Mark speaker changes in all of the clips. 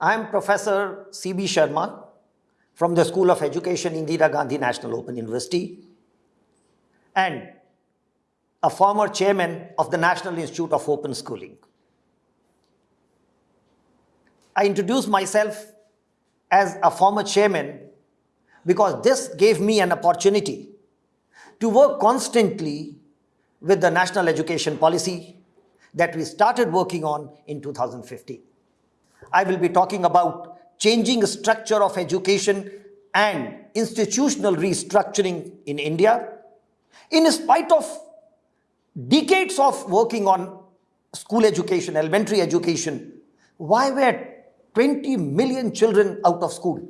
Speaker 1: I am Professor C.B. Sharma from the School of Education, Indira Gandhi National Open University, and a former chairman of the National Institute of Open Schooling. I introduce myself as a former chairman because this gave me an opportunity to work constantly with the national education policy that we started working on in 2015. I will be talking about changing structure of education and institutional restructuring in India. In spite of decades of working on school education, elementary education, why were 20 million children out of school?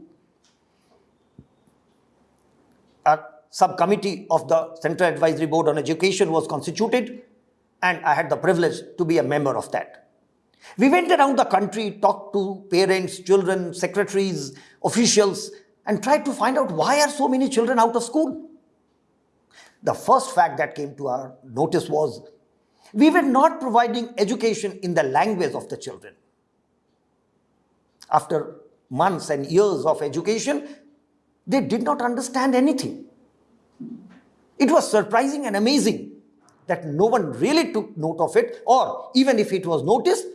Speaker 1: A subcommittee of the Central Advisory Board on Education was constituted and I had the privilege to be a member of that. We went around the country, talked to parents, children, secretaries, officials, and tried to find out why are so many children out of school. The first fact that came to our notice was we were not providing education in the language of the children. After months and years of education, they did not understand anything. It was surprising and amazing that no one really took note of it or even if it was noticed,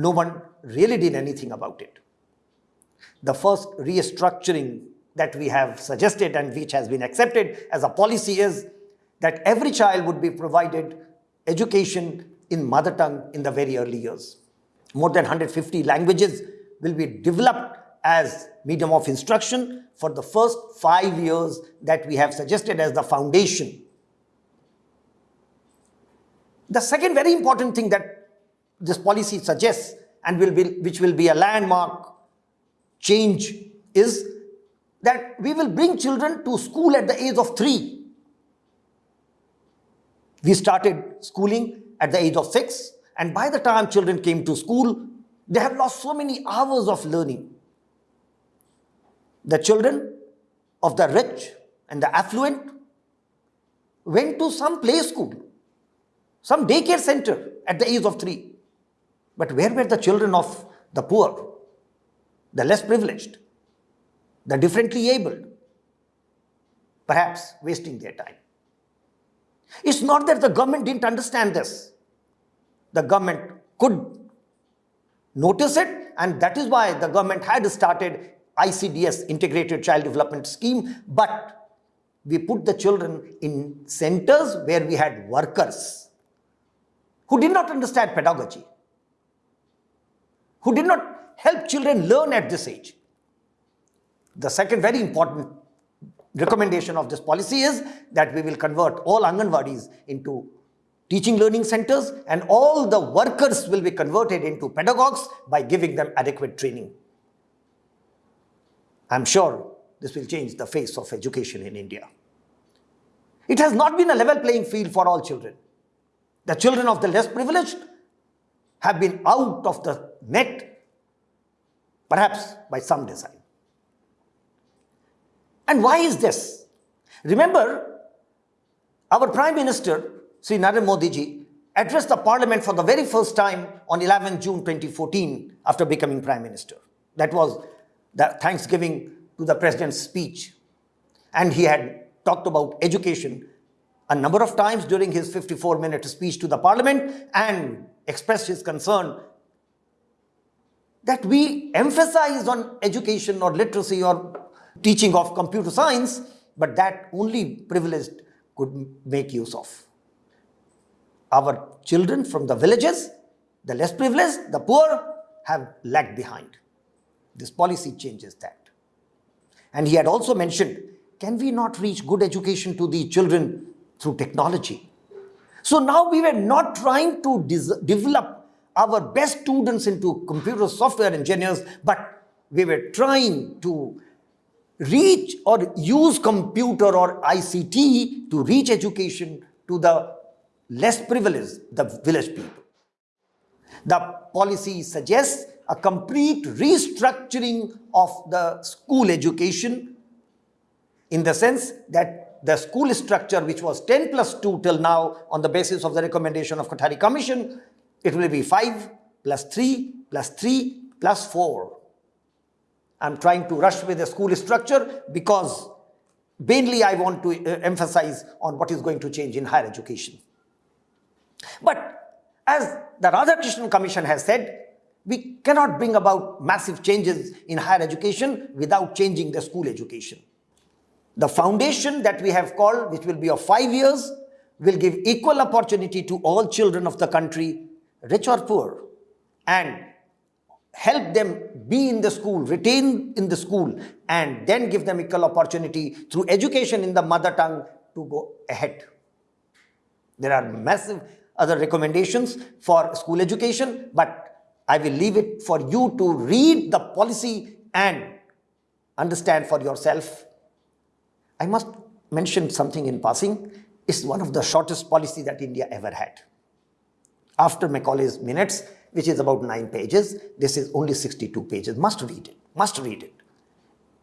Speaker 1: no one really did anything about it. The first restructuring that we have suggested and which has been accepted as a policy is that every child would be provided education in mother tongue in the very early years. More than 150 languages will be developed as medium of instruction for the first five years that we have suggested as the foundation the second very important thing that this policy suggests and will be, which will be a landmark change is that we will bring children to school at the age of three. We started schooling at the age of six and by the time children came to school, they have lost so many hours of learning. The children of the rich and the affluent went to some play school some daycare center at the age of three. But where were the children of the poor, the less privileged, the differently abled? Perhaps wasting their time. It's not that the government didn't understand this. The government could notice it and that is why the government had started ICDS, Integrated Child Development Scheme, but we put the children in centers where we had workers who did not understand pedagogy, who did not help children learn at this age. The second very important recommendation of this policy is that we will convert all Anganwadis into teaching learning centers and all the workers will be converted into pedagogues by giving them adequate training. I'm sure this will change the face of education in India. It has not been a level playing field for all children. The children of the less privileged have been out of the net, perhaps by some design. And why is this? Remember, our Prime Minister, Sri Narendra Modi ji, addressed the parliament for the very first time on 11 June 2014 after becoming Prime Minister. That was the Thanksgiving to the President's speech. And he had talked about education a number of times during his 54-minute speech to the parliament and expressed his concern that we emphasize on education or literacy or teaching of computer science, but that only privileged could make use of. Our children from the villages, the less privileged, the poor, have lagged behind. This policy changes that. And he had also mentioned, can we not reach good education to the children through technology. So now we were not trying to develop our best students into computer software engineers, but we were trying to reach or use computer or ICT to reach education to the less privileged, the village people. The policy suggests a complete restructuring of the school education in the sense that the school structure which was 10 plus 2 till now on the basis of the recommendation of Kothari Commission, it will be 5 plus 3 plus 3 plus 4. I'm trying to rush with the school structure because mainly I want to uh, emphasize on what is going to change in higher education. But as the Radhakrishnan Commission has said, we cannot bring about massive changes in higher education without changing the school education. The foundation that we have called, which will be of five years, will give equal opportunity to all children of the country, rich or poor, and help them be in the school, retain in the school, and then give them equal opportunity through education in the mother tongue to go ahead. There are massive other recommendations for school education, but I will leave it for you to read the policy and understand for yourself. I must mention something in passing. It's one of the shortest policy that India ever had. After Macaulay's minutes, which is about nine pages, this is only 62 pages. Must read it, must read it.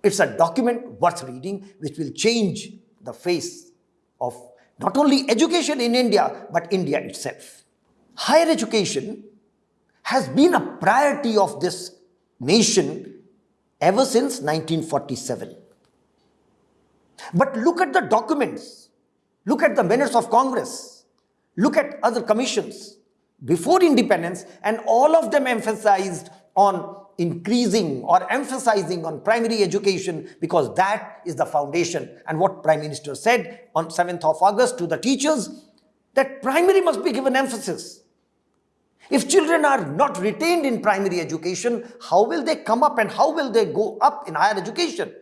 Speaker 1: It's a document worth reading which will change the face of not only education in India, but India itself. Higher education has been a priority of this nation ever since 1947. But look at the documents, look at the minutes of Congress, look at other commissions before independence and all of them emphasized on increasing or emphasizing on primary education because that is the foundation and what Prime Minister said on 7th of August to the teachers that primary must be given emphasis. If children are not retained in primary education, how will they come up and how will they go up in higher education?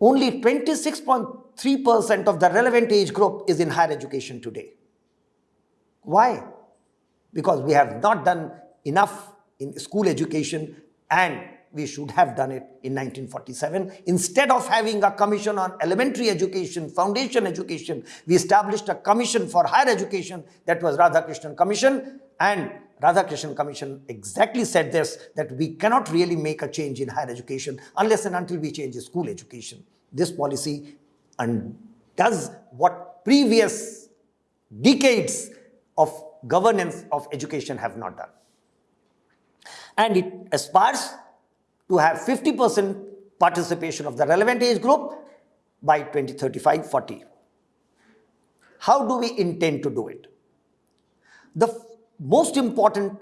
Speaker 1: Only 26.3% of the relevant age group is in higher education today. Why? Because we have not done enough in school education and we should have done it in 1947. Instead of having a commission on elementary education, foundation education, we established a commission for higher education that was Radhakrishnan Commission and Radhakrishnan Commission exactly said this, that we cannot really make a change in higher education unless and until we change school education. This policy and does what previous decades of governance of education have not done. And it aspires to have 50% participation of the relevant age group by 2035-40. How do we intend to do it? The most important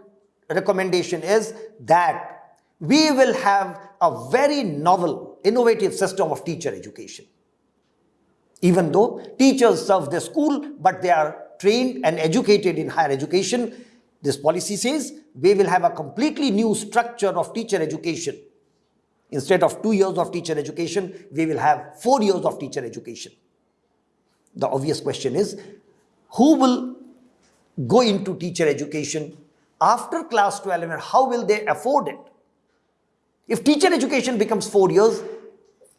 Speaker 1: recommendation is that we will have a very novel, innovative system of teacher education. Even though teachers serve the school, but they are trained and educated in higher education, this policy says we will have a completely new structure of teacher education Instead of two years of teacher education, we will have four years of teacher education. The obvious question is, who will go into teacher education after class 12 and how will they afford it? If teacher education becomes four years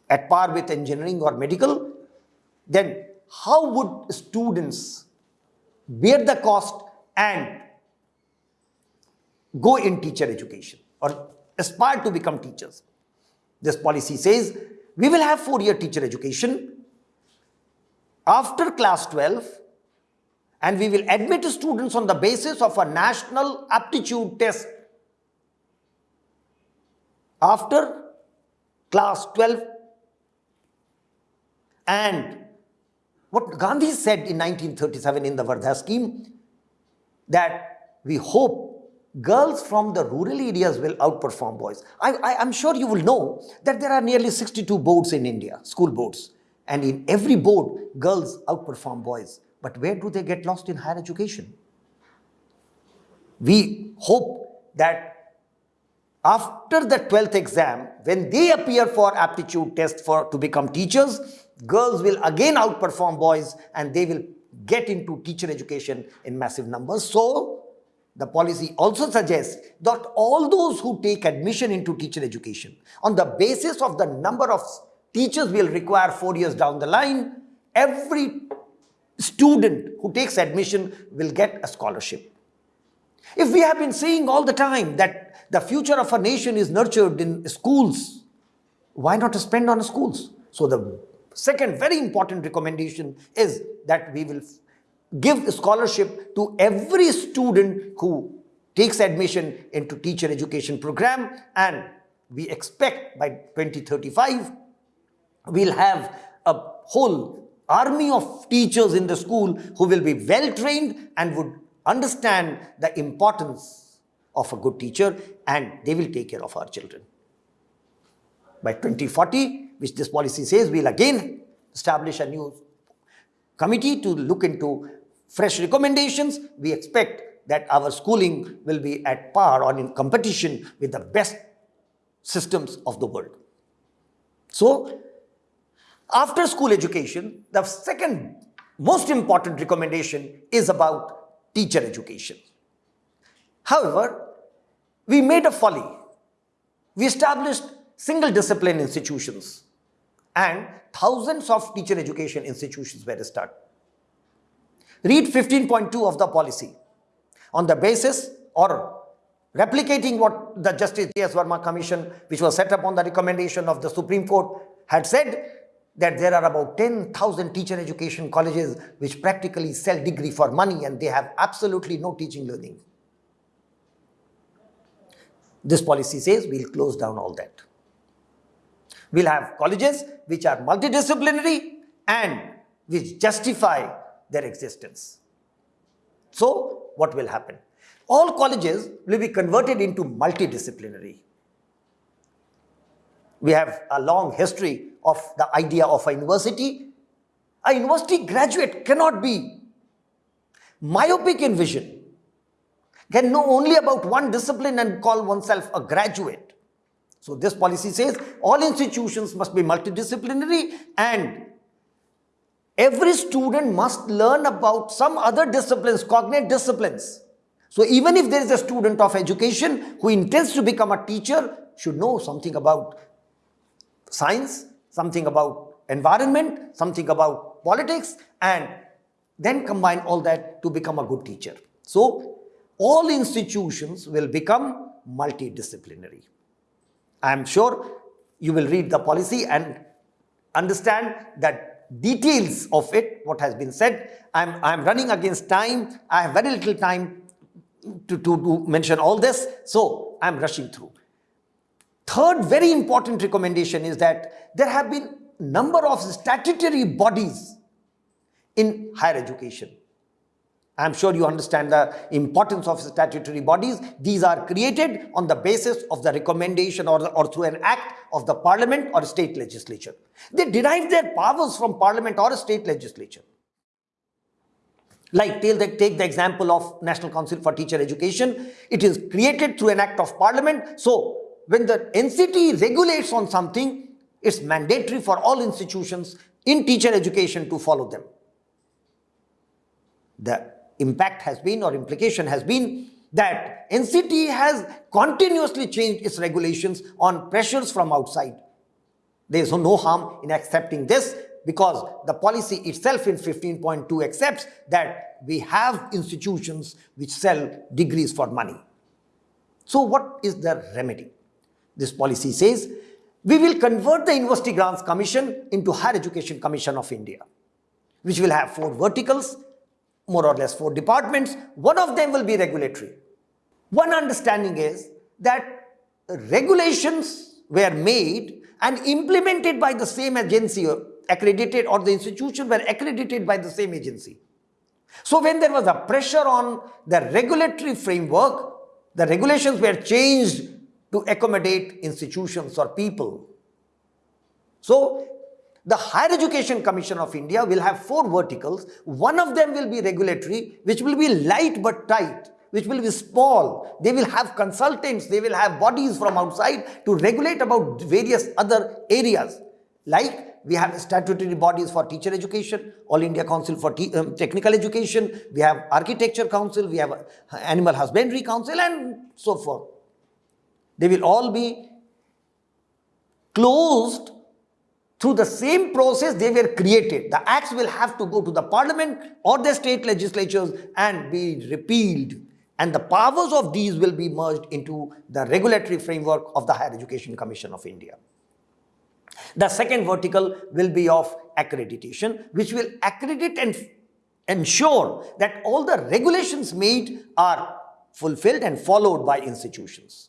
Speaker 1: at par with engineering or medical, then how would students bear the cost and go in teacher education or aspire to become teachers? This policy says we will have four-year teacher education after class 12 and we will admit students on the basis of a national aptitude test after class 12 and what Gandhi said in 1937 in the Wardha scheme that we hope girls from the rural areas will outperform boys. I, am sure you will know that there are nearly 62 boards in India, school boards. And in every board, girls outperform boys. But where do they get lost in higher education? We hope that after the 12th exam, when they appear for aptitude test for to become teachers, girls will again outperform boys and they will get into teacher education in massive numbers. So, the policy also suggests that all those who take admission into teacher education on the basis of the number of teachers will require four years down the line, every student who takes admission will get a scholarship. If we have been saying all the time that the future of a nation is nurtured in schools, why not spend on schools? So the second very important recommendation is that we will give scholarship to every student who takes admission into teacher education program and we expect by 2035 we'll have a whole army of teachers in the school who will be well trained and would understand the importance of a good teacher and they will take care of our children. By 2040, which this policy says, we'll again establish a new committee to look into fresh recommendations. We expect that our schooling will be at par or in competition with the best systems of the world. So, after school education, the second most important recommendation is about teacher education. However, we made a folly. We established single discipline institutions and thousands of teacher education institutions were started. Read 15.2 of the policy on the basis or replicating what the Justice J.S. Verma Commission, which was set up on the recommendation of the Supreme Court, had said that there are about 10,000 teacher education colleges which practically sell degree for money and they have absolutely no teaching learning. This policy says we'll close down all that. We'll have colleges which are multidisciplinary and which justify their existence. So, what will happen? All colleges will be converted into multidisciplinary. We have a long history of the idea of a university. A university graduate cannot be myopic in vision, can know only about one discipline and call oneself a graduate. So this policy says all institutions must be multidisciplinary and every student must learn about some other disciplines, cognate disciplines. So even if there is a student of education who intends to become a teacher, should know something about science, something about environment, something about politics, and then combine all that to become a good teacher. So all institutions will become multidisciplinary. I am sure you will read the policy and understand that details of it, what has been said. I'm, I'm running against time. I have very little time to, to, to mention all this. So I'm rushing through. Third very important recommendation is that there have been number of statutory bodies in higher education. I'm sure you understand the importance of statutory bodies. These are created on the basis of the recommendation or, or through an act of the parliament or state legislature. They derive their powers from parliament or state legislature. Like take the, take the example of National Council for Teacher Education. It is created through an act of parliament. So when the NCT regulates on something, it's mandatory for all institutions in teacher education to follow them. The impact has been or implication has been that NCT has continuously changed its regulations on pressures from outside. There is no harm in accepting this because the policy itself in 15.2 accepts that we have institutions which sell degrees for money. So what is the remedy? This policy says, we will convert the University Grants Commission into Higher Education Commission of India, which will have four verticals, more or less four departments. One of them will be regulatory. One understanding is that regulations were made and implemented by the same agency or accredited or the institution were accredited by the same agency. So when there was a pressure on the regulatory framework, the regulations were changed to accommodate institutions or people. So the Higher Education Commission of India will have four verticals. One of them will be regulatory, which will be light but tight, which will be small. They will have consultants, they will have bodies from outside to regulate about various other areas. Like we have statutory bodies for teacher education, All India Council for um, Technical Education, we have Architecture Council, we have Animal Husbandry Council and so forth. They will all be closed through the same process they were created. The acts will have to go to the parliament or the state legislatures and be repealed. And the powers of these will be merged into the regulatory framework of the Higher Education Commission of India. The second vertical will be of accreditation, which will accredit and ensure that all the regulations made are fulfilled and followed by institutions.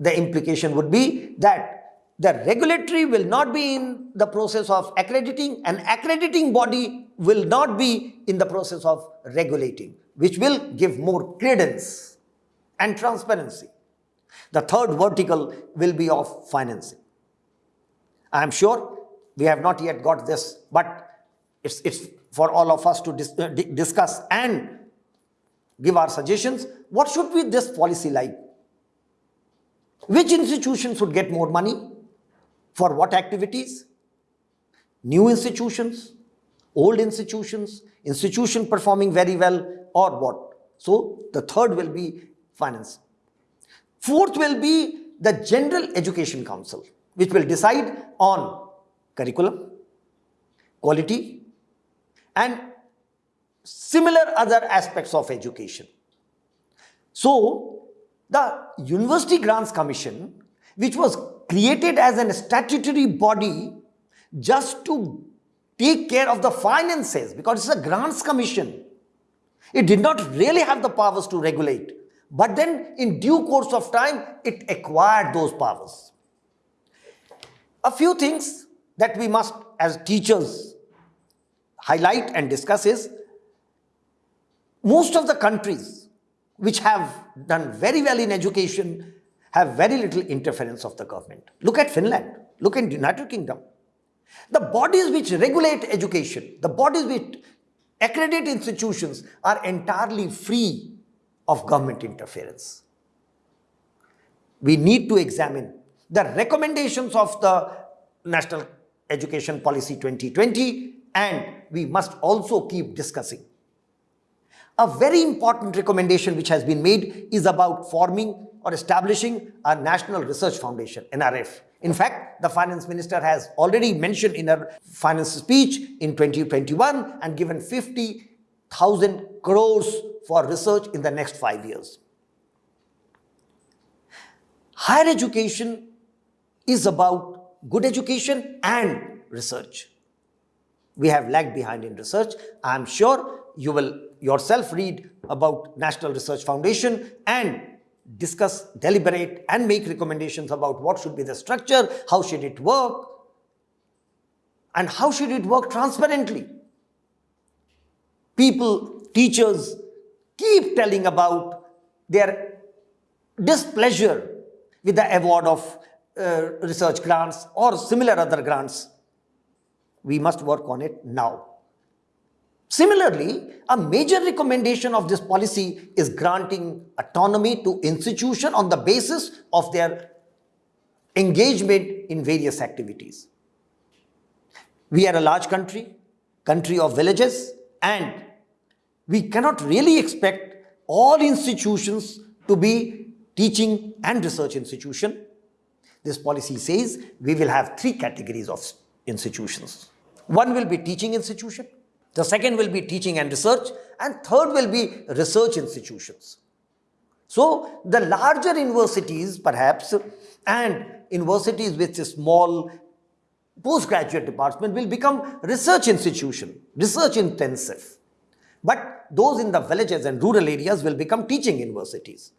Speaker 1: The implication would be that the regulatory will not be in the process of accrediting, and accrediting body will not be in the process of regulating, which will give more credence and transparency. The third vertical will be of financing. I am sure we have not yet got this, but it's, it's for all of us to dis uh, discuss and give our suggestions. What should be this policy like? Which institution should get more money? For what activities? New institutions, old institutions, institution performing very well or what? So the third will be finance. Fourth will be the General Education Council, which will decide on curriculum, quality, and similar other aspects of education. So, the University Grants Commission, which was created as a statutory body just to take care of the finances because it's a grants commission. It did not really have the powers to regulate. But then in due course of time, it acquired those powers. A few things that we must as teachers highlight and discuss is most of the countries which have done very well in education have very little interference of the government. Look at Finland, look at the United Kingdom. The bodies which regulate education, the bodies which accredit institutions are entirely free of government interference. We need to examine the recommendations of the National Education Policy 2020 and we must also keep discussing. A very important recommendation which has been made is about forming or establishing a National Research Foundation, NRF. In fact, the finance minister has already mentioned in her finance speech in 2021 and given 50,000 crores for research in the next five years. Higher education is about good education and research. We have lagged behind in research. I am sure you will yourself read about National Research Foundation and discuss, deliberate and make recommendations about what should be the structure, how should it work and how should it work transparently. People, teachers, keep telling about their displeasure with the award of uh, research grants or similar other grants. We must work on it now. Similarly, a major recommendation of this policy is granting autonomy to institution on the basis of their engagement in various activities. We are a large country, country of villages, and we cannot really expect all institutions to be teaching and research institution. This policy says we will have three categories of institutions. One will be teaching institution, the second will be teaching and research, and third will be research institutions. So the larger universities perhaps and universities with a small postgraduate department will become research institution, research intensive. But those in the villages and rural areas will become teaching universities.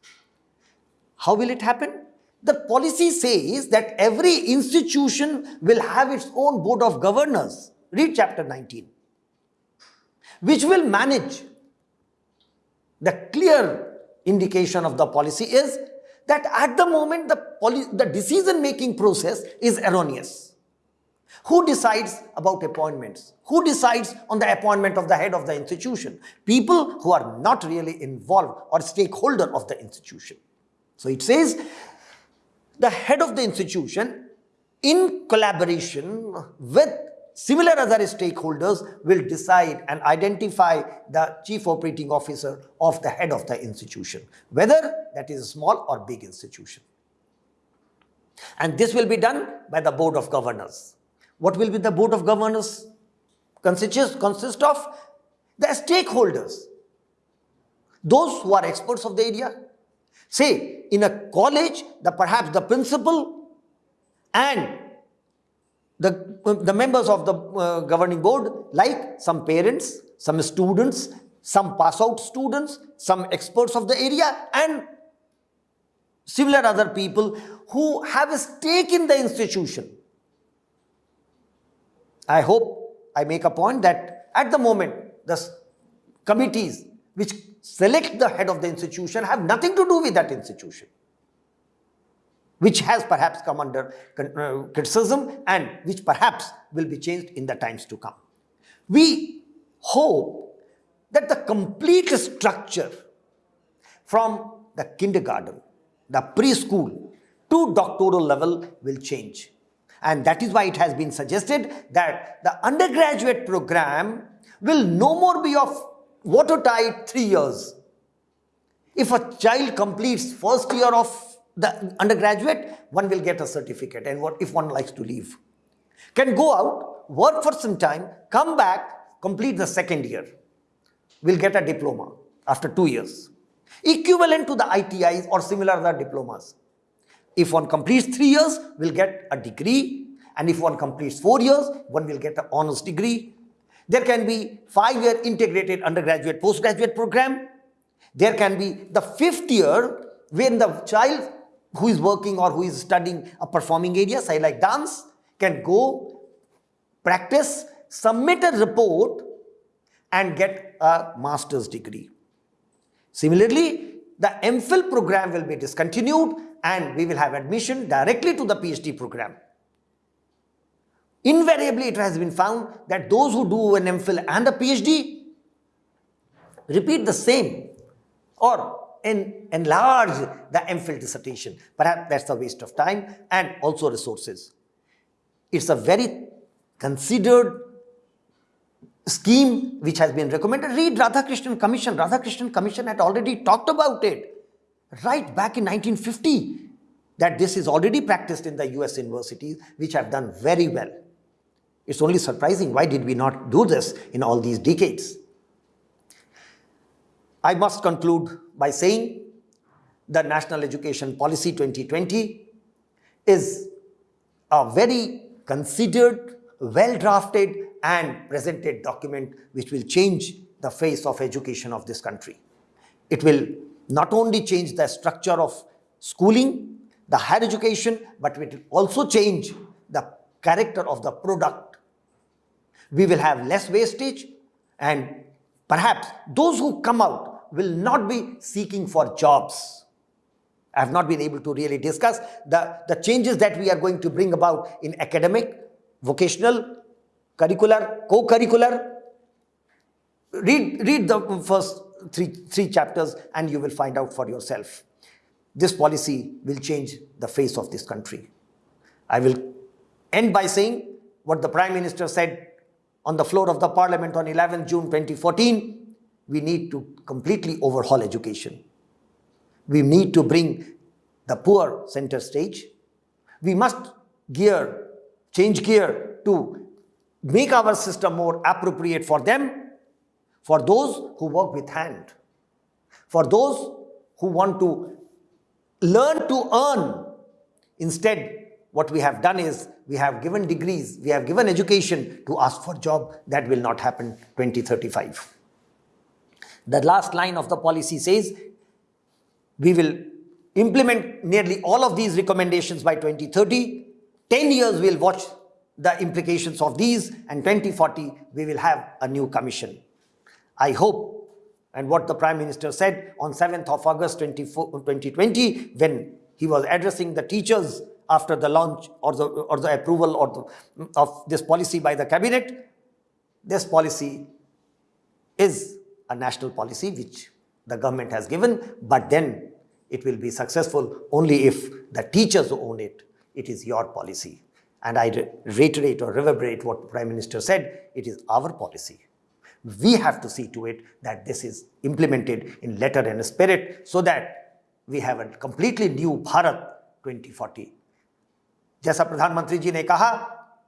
Speaker 1: How will it happen? The policy says that every institution will have its own board of governors. Read chapter 19. Which will manage. The clear indication of the policy is that at the moment the, the decision making process is erroneous. Who decides about appointments? Who decides on the appointment of the head of the institution? People who are not really involved or stakeholder of the institution. So it says the head of the institution in collaboration with similar other stakeholders will decide and identify the chief operating officer of the head of the institution, whether that is a small or big institution. And this will be done by the board of governors. What will be the board of governors consist, consist of? The stakeholders, those who are experts of the area. Say, in a college, the perhaps the principal and the, the members of the uh, governing board, like some parents, some students, some pass out students, some experts of the area, and similar other people who have a stake in the institution. I hope I make a point that at the moment, the committees which select the head of the institution have nothing to do with that institution which has perhaps come under uh, criticism and which perhaps will be changed in the times to come. We hope that the complete structure from the kindergarten, the preschool to doctoral level will change. And that is why it has been suggested that the undergraduate program will no more be of watertight three years. If a child completes first year of the undergraduate, one will get a certificate. And what if one likes to leave? Can go out, work for some time, come back, complete the second year. Will get a diploma after two years. Equivalent to the ITIs or similar other diplomas. If one completes three years, will get a degree. And if one completes four years, one will get an honors degree. There can be five-year integrated undergraduate postgraduate program. There can be the fifth year when the child who is working or who is studying a performing area, say like dance, can go practice, submit a report and get a master's degree. Similarly, the MPhil program will be discontinued and we will have admission directly to the PhD program. Invariably, it has been found that those who do an MPhil and a PhD repeat the same or en- enlarge the MPhil dissertation. Perhaps that's a waste of time and also resources. It's a very considered scheme which has been recommended. Read Radhakrishnan Commission. Radhakrishnan Commission had already talked about it right back in 1950 that this is already practiced in the US universities which have done very well. It's only surprising why did we not do this in all these decades? I must conclude by saying the National Education Policy 2020 is a very considered, well drafted, and presented document which will change the face of education of this country. It will not only change the structure of schooling, the higher education, but it will also change the character of the product. We will have less wastage, and perhaps those who come out will not be seeking for jobs. I have not been able to really discuss the, the changes that we are going to bring about in academic, vocational, curricular, co-curricular. Read, read the first three, three chapters and you will find out for yourself. This policy will change the face of this country. I will end by saying what the Prime Minister said on the floor of the Parliament on 11 June 2014. We need to completely overhaul education. We need to bring the poor center stage. We must gear, change gear to make our system more appropriate for them, for those who work with hand, for those who want to learn to earn. Instead, what we have done is we have given degrees, we have given education to ask for job. That will not happen 2035. The last line of the policy says we will implement nearly all of these recommendations by 2030. 10 years we'll watch the implications of these and 2040 we will have a new commission. I hope and what the Prime Minister said on 7th of August 2020 when he was addressing the teachers after the launch or the, or the approval or the, of this policy by the cabinet, this policy is a national policy which the government has given, but then it will be successful only if the teachers own it. It is your policy. And I re- reiterate or reverberate what the Prime Minister said it is our policy. We have to see to it that this is implemented in letter and spirit so that we have a completely new Bharat 2040. जैसा प्रधानमंत्री जी ने कहा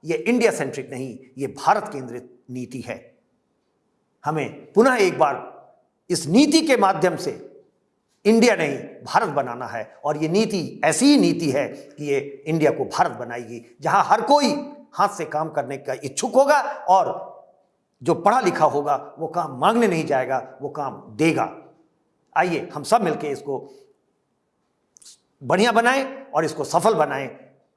Speaker 1: ये India centric नहीं ये भारत केंद्रित नीति है हमें पुनः एक बार इस नीति के माध्यम से इंडिया नहीं, भारत बनाना है। और ये नीति, ऐसी ही नीति है कि ये इंडिया को भारत बनाएगी, जहाँ हर कोई हाथ से काम करने का इच्छुक होगा और जो पढ़ा लिखा होगा, वो काम मांगने नहीं जाएगा, वो काम देगा। आइए, हम सब मिलकर इसको बढ़िया बनाएँ और इसको सफल बनाएँ।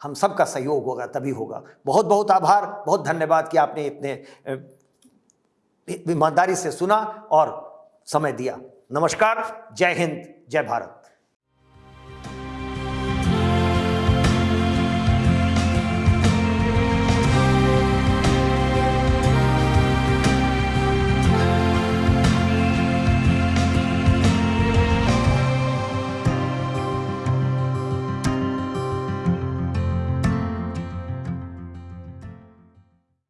Speaker 1: हम सबका सहयोग होगा, तभी होगा। बहुत बहुत आभार, बहुत धन्यवाद कि आपने इतने ईमानदारी से सुना और समय दिया। नमस्कार जय हिंद जय भारत।